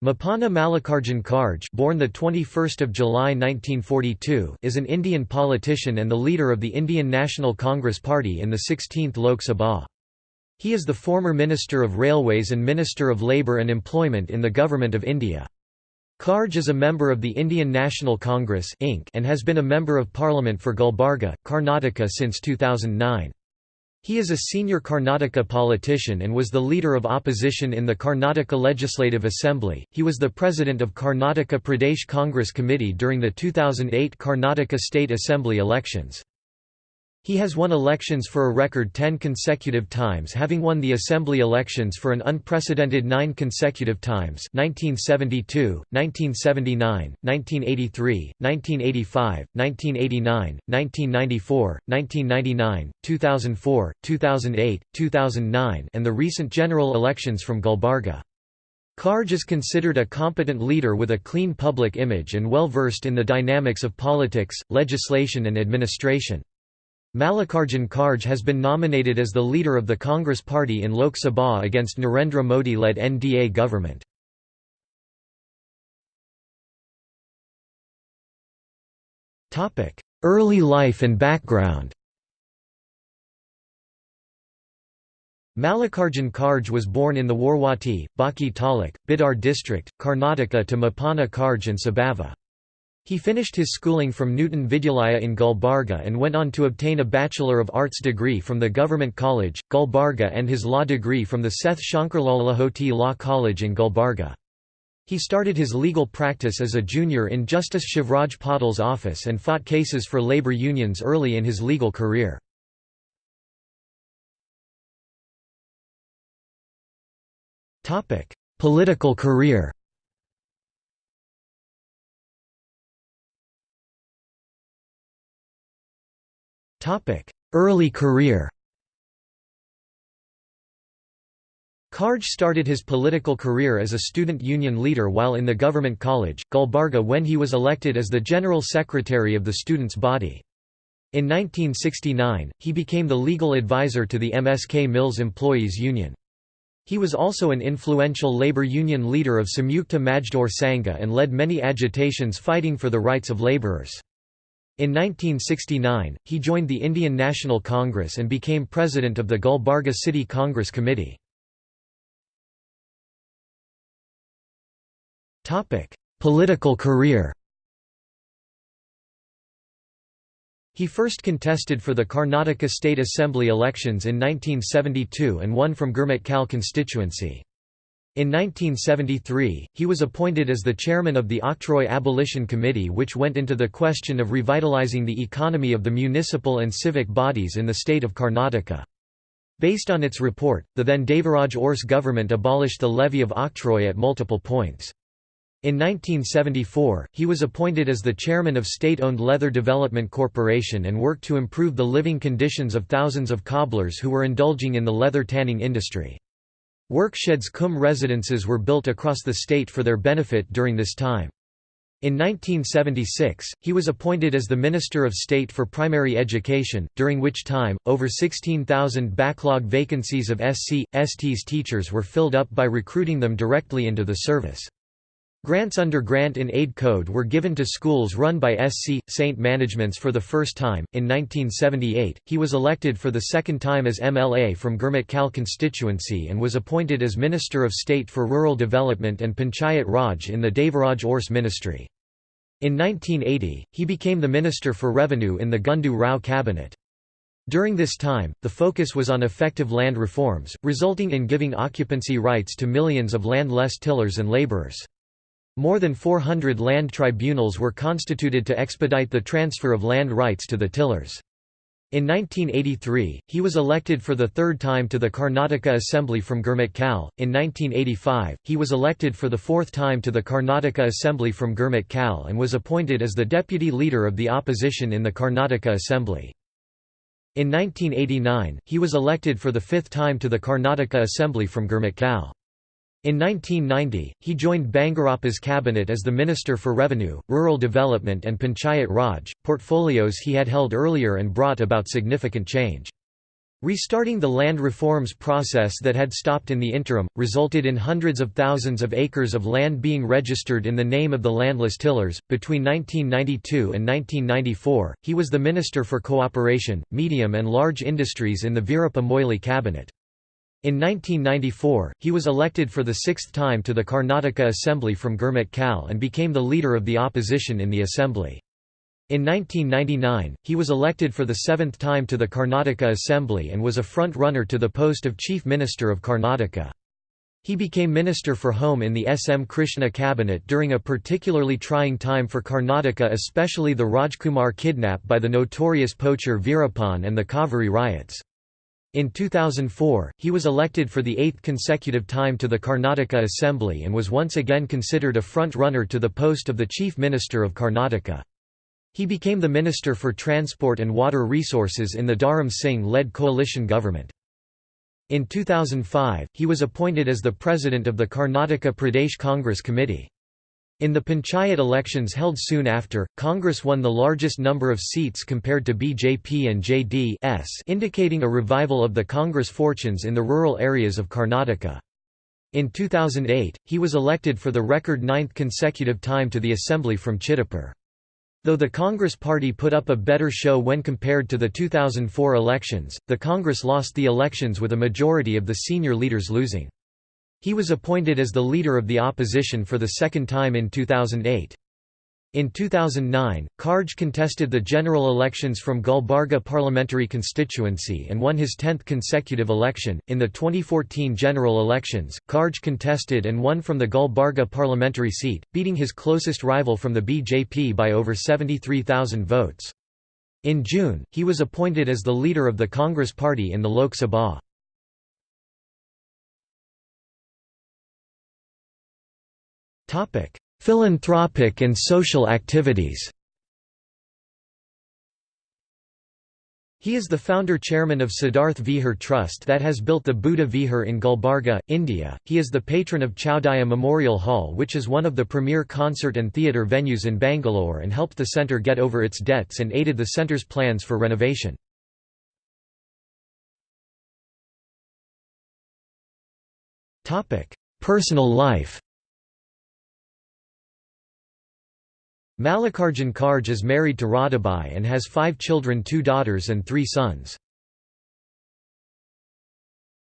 Mapana Mallikarjun Kharge born the 21st of July 1942 is an Indian politician and the leader of the Indian National Congress Party in the 16th Lok Sabha. He is the former Minister of Railways and Minister of Labour and Employment in the Government of India. Kharge is a member of the Indian National Congress Inc. and has been a Member of Parliament for Gulbarga, Karnataka since 2009. He is a senior Karnataka politician and was the leader of opposition in the Karnataka Legislative Assembly. He was the president of Karnataka Pradesh Congress Committee during the 2008 Karnataka State Assembly elections. He has won elections for a record 10 consecutive times having won the assembly elections for an unprecedented nine consecutive times 1972, 1979, 1983, 1985, 1989, 1994, 1999, 2004, 2008, 2009 and the recent general elections from Gulbarga. Kharge is considered a competent leader with a clean public image and well versed in the dynamics of politics, legislation and administration. Mallikarjun Kharge has been nominated as the leader of the Congress Party in Lok Sabha against Narendra Modi-led NDA government. Early life and background Mallikarjun Kharge was born in the Warwati, Baki Taluk, Bidar district, Karnataka to Mapana Kharge and Sabava. He finished his schooling from Nutan Vidyalaya in Gulbarga and went on to obtain a Bachelor of Arts degree from the Government College, Gulbarga and his law degree from the Seth Shankarlal Lahoti Law College in Gulbarga. He started his legal practice as a junior in Justice Shivraj Patil's office and fought cases for labor unions early in his legal career. Political career Early career Kharge started his political career as a student union leader while in the government college, Gulbarga when he was elected as the general secretary of the students' body. In 1969, he became the legal advisor to the MSK Mills Employees Union. He was also an influential labor union leader of Samyukta Majdoor Sangha and led many agitations fighting for the rights of laborers. In 1969, he joined the Indian National Congress and became president of the Gulbarga City Congress Committee. Political career He first contested for the Karnataka State Assembly elections in 1972 and won from Gurmetkal constituency. In 1973, he was appointed as the chairman of the Octroi Abolition Committee which went into the question of revitalizing the economy of the municipal and civic bodies in the state of Karnataka. Based on its report, the then Devaraj Urs government abolished the levy of octroi at multiple points. In 1974, he was appointed as the chairman of state-owned Leather Development Corporation and worked to improve the living conditions of thousands of cobblers who were indulging in the leather tanning industry. Worksheds cum residences were built across the state for their benefit during this time. In 1976, he was appointed as the Minister of State for Primary Education, during which time, over 16,000 backlog vacancies of SC, STs teachers were filled up by recruiting them directly into the service. Grants under Grant in Aid Code were given to schools run by SC. St. Managements for the first time. In 1978, he was elected for the second time as MLA from Gurmetkal constituency and was appointed as Minister of State for Rural Development and Panchayat Raj in the Devaraj Urs ministry. In 1980, he became the Minister for Revenue in the Gundu Rao cabinet. During this time, the focus was on effective land reforms, resulting in giving occupancy rights to millions of land-less tillers and labourers. More than 400 land tribunals were constituted to expedite the transfer of land rights to the tillers. In 1983, he was elected for the third time to the Karnataka Assembly from Gurmetkal. In 1985, he was elected for the fourth time to the Karnataka Assembly from Gurmetkal and was appointed as the deputy leader of the opposition in the Karnataka Assembly. In 1989, he was elected for the fifth time to the Karnataka Assembly from Gurmetkal. In 1990, he joined Bangarappa's cabinet as the Minister for Revenue, Rural Development and Panchayat Raj, portfolios he had held earlier and brought about significant change. Restarting the land reforms process that had stopped in the interim, resulted in hundreds of thousands of acres of land being registered in the name of the landless tillers. Between 1992 and 1994, he was the Minister for Cooperation, Medium and Large Industries in the Veerappa Moily cabinet. In 1994, he was elected for the sixth time to the Karnataka Assembly from Gurmit and became the leader of the opposition in the assembly. In 1999, he was elected for the seventh time to the Karnataka Assembly and was a front-runner to the post of Chief Minister of Karnataka. He became Minister for Home in the S. M. Krishna cabinet during a particularly trying time for Karnataka especially the Rajkumar kidnap by the notorious poacher Veerappan and the Kaveri riots. In 2004, he was elected for the eighth consecutive time to the Karnataka Assembly and was once again considered a front-runner to the post of the Chief Minister of Karnataka. He became the Minister for Transport and Water Resources in the Dharam Singh-led coalition government. In 2005, he was appointed as the president of the Karnataka Pradesh Congress Committee. In the panchayat elections held soon after, Congress won the largest number of seats compared to BJP and JDS indicating a revival of the Congress fortunes in the rural areas of Karnataka. In 2008, he was elected for the record ninth consecutive time to the assembly from Chitapur. Though the Congress Party put up a better show when compared to the 2004 elections, the Congress lost the elections with a majority of the senior leaders losing. He was appointed as the leader of the opposition for the second time in 2008. In 2009, Kharge contested the general elections from Gulbarga parliamentary constituency and won his 10th consecutive election. In the 2014 general elections, Kharge contested and won from the Gulbarga parliamentary seat, beating his closest rival from the BJP by over 73,000 votes. In June, he was appointed as the leader of the Congress party in the Lok Sabha. Philanthropic and social activities He is the founder-chairman of Siddharth Vihar Trust that has built the Buddha Vihar in Gulbarga, India. He is the patron of Chowdiah Memorial Hall which is one of the premier concert and theatre venues in Bangalore and helped the centre get over its debts and aided the centre's plans for renovation. Personal life Mallikarjun Kharge is married to Radhabai and has five children two daughters and three sons.